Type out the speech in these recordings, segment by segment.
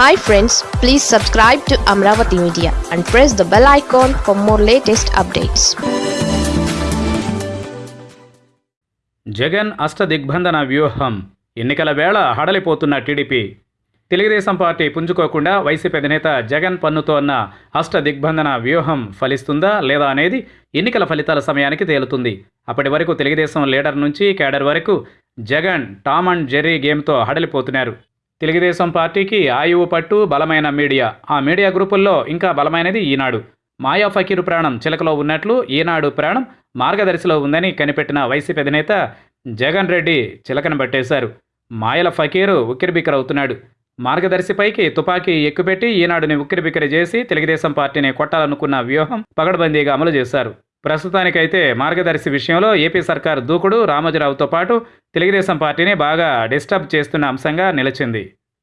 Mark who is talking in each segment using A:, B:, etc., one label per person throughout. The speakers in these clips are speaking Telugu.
A: Hi friends please subscribe to Amaravati media and press the bell icon for more latest updates
B: Jagan అష్టదిగ్బంధన వ్యూహం. ఎన్నికల వేళ హడలిపోతున్న టీడీపీ. తెలుగుదేశం పార్టీ పుంజుకోకుండా వైసీపీ అధినేత జగన్ పన్నుతోన్న అష్టదిగ్బంధన వ్యూహం ఫలిస్తుందా లేదా అనేది ఎన్నికల ఫలితాల సమయానికి తేలుతుంది. అప్పటి వరకు తెలుగుదేశం లీడర్ నుంచి కేడర్ వరకు జగన్ టామ్ అండ్ జెర్రీ గేమ్తో హడలిపోతున్నారు. తెలుగుదేశం పార్టీకి ఆయువు పట్టు బలమైన మీడియా. ఆ మీడియా గ్రూపుల్లో ఇంకా బలమైనది ఈనాడు. మాయా ఫకీరు ప్రాణం చిలకలో ఉన్నట్లు ఈనాడు ప్రాణం మార్గదర్శిలో ఉందని కనిపెట్టిన వైసీపీ అధినేత జగన్ రెడ్డి చిలకను పట్టేశారు. మాయల ఫకీరు ఉక్కిరిబిక్కిరవుతున్నాడు మార్గదర్శిపైకి తుపాకీ ఎక్కుపెట్టి ఈనాడుని ఉక్కిరిబిక్కిరి చేసి తెలుగుదేశం పార్టీని కొట్టాలనుకున్న వ్యూహం పగడబందీగా అమలు చేశారు. ప్రస్తుతానికైతే మార్గదర్శి విషయంలో ఏపీ సర్కార్ దూకుడు రామోజీరావుతో పాటు తెలుగుదేశం పార్టీని బాగా డిస్టర్బ్ చేస్తున్న అంశంగా నిలిచింది.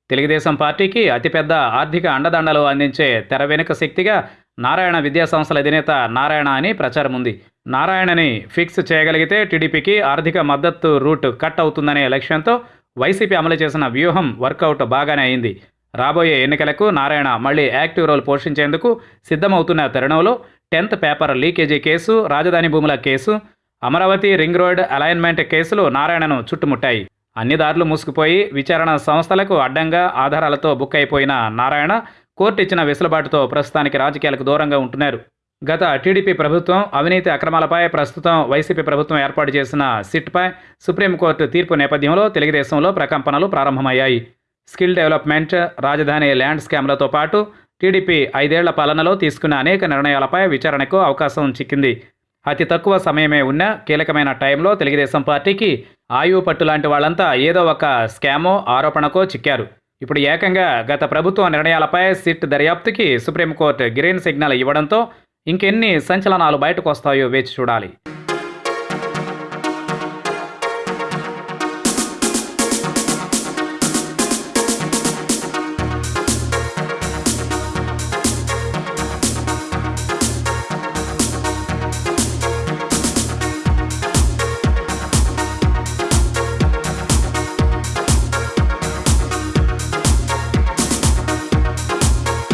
B: తెలుగుదేశం పార్టీకి అతిపెద్ద ఆర్థిక అండదండలు అందించే తెర వెనుక శక్తిగా నారాయణ విద్యా సంస్థల అధినేత నారాయణ అని ప్రచారం ఉంది. నారాయణని ఫిక్స్ చేయగలిగితే టీడీపీకి ఆర్థిక మద్దతు రూట్ కట్ అవుతుందనే లక్ష్యంతో వైసీపీ అమలు చేసిన వ్యూహం వర్కౌట్ బాగానే అయింది. రాబోయే ఎన్నికలకు నారాయణ మళ్ళీ యాక్టివ్ రోల్ పోషించేందుకు సిద్ధమవుతున్న తరుణంలో టెన్త్ పేపర్ లీకేజీ కేసు రాజధాని భూముల case Amaravati ring road alignment కేసులు నారాయణను చుట్టుముట్టాయి. అన్ని దారులు మూసుకుపోయి విచారణ సంస్థలకు అడ్డంగా ఆధారాలతో బుక్ అయిపోయిన నారాయణ కోర్టు ఇచ్చిన వెసులుబాటుతో ప్రస్తుతానికి రాజకీయాలకు దూరంగా ఉంటున్నారు. గత టీడీపీ ప్రభుత్వం అవినీతి అక్రమాలపై ప్రస్తుతం వైసీపీ ప్రభుత్వం ఏర్పాటు చేసిన సిట్పై సుప్రీంకోర్టు తీర్పు నేపథ్యంలో తెలుగుదేశంలో ప్రకంపనలు ప్రారంభమయ్యాయి. స్కిల్ డెవలప్మెంట్ రాజధాని ల్యాండ్ స్కామ్లతో పాటు టీడీపీ ఐదేళ్ళ పాలనలో తీసుకున్న అనేక నిర్ణయాలపై విచారణకు అవకాశం చిక్కింది. అతి తక్కువ సమయమే ఉన్న కీలకమైన టైంలో తెలుగుదేశం పార్టీకి ఆయువు పట్టు లాంటి వాళ్ళంతా ఏదో ఒక స్కామో ఆరోపణకో చిక్కారు. ఇప్పుడు ఏకంగా గత ప్రభుత్వ నిర్ణయాలపై సిట్ దర్యాప్తుకి సుప్రీంకోర్టు గ్రీన్ సిగ్నల్ ఇవ్వడంతో ఇంకెన్ని సంచలనాలు బయటకు వస్తాయో వేచి చూడాలి.